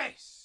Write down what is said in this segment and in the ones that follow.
Yes!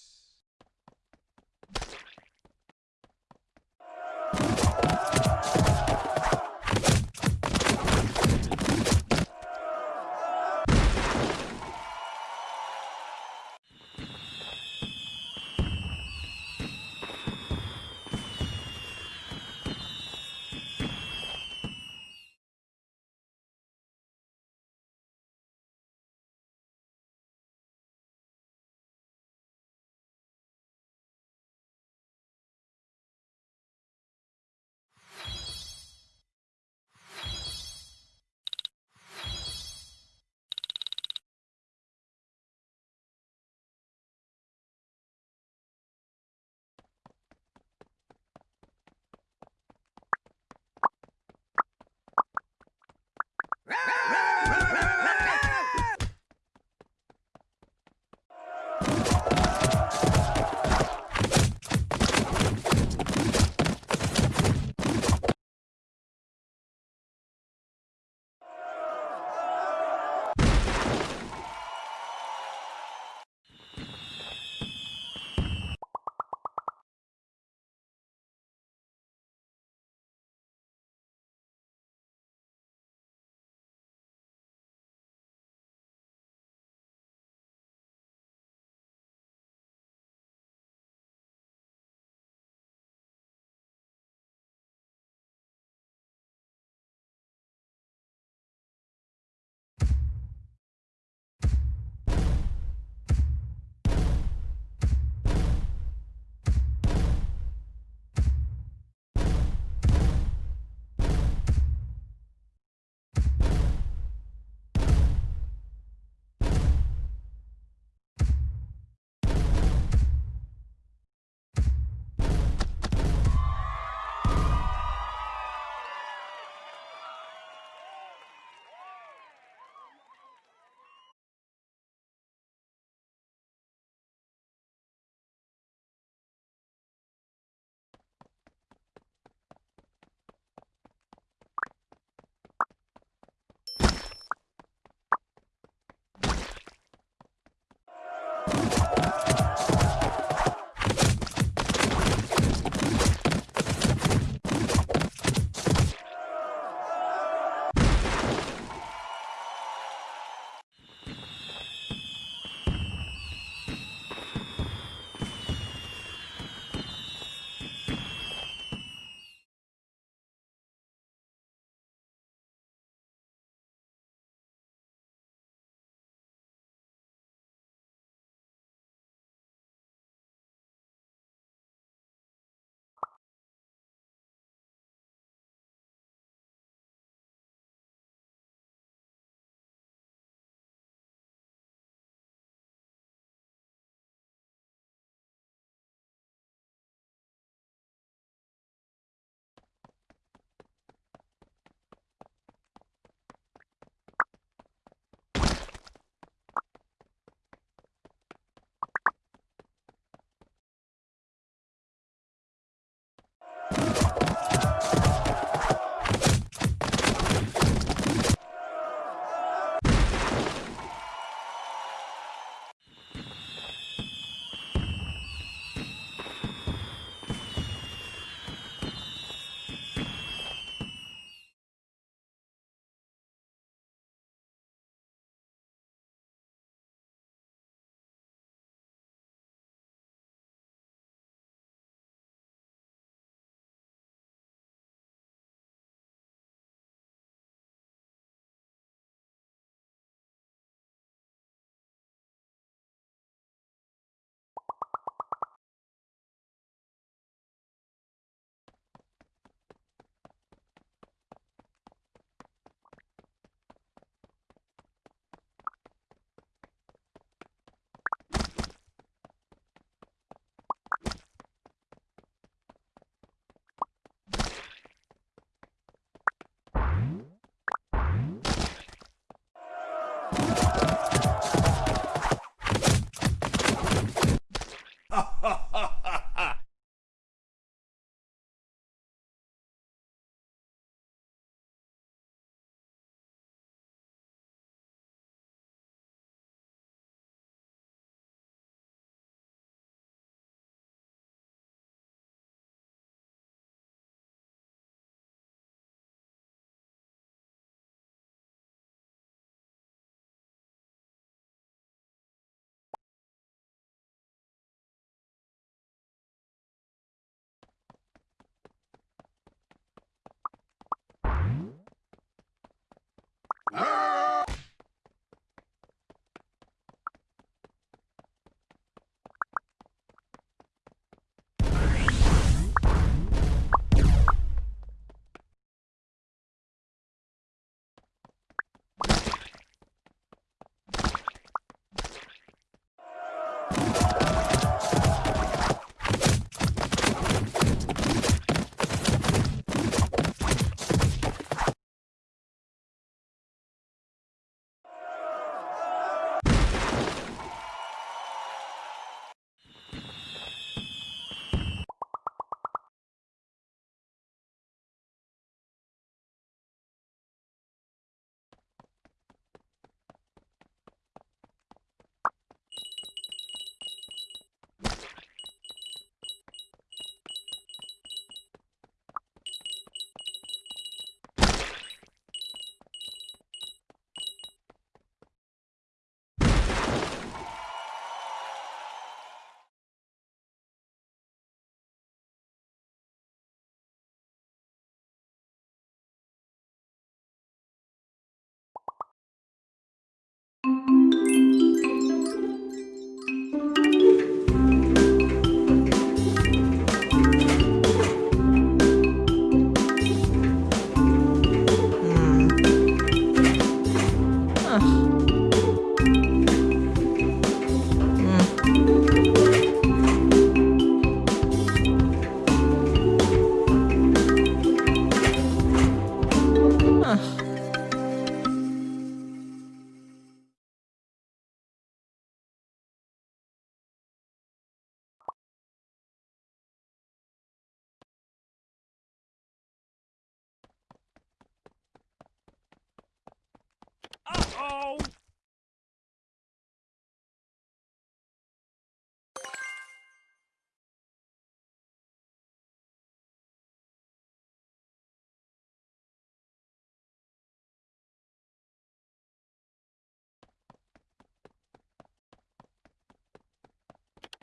Uh-oh!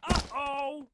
Uh-oh!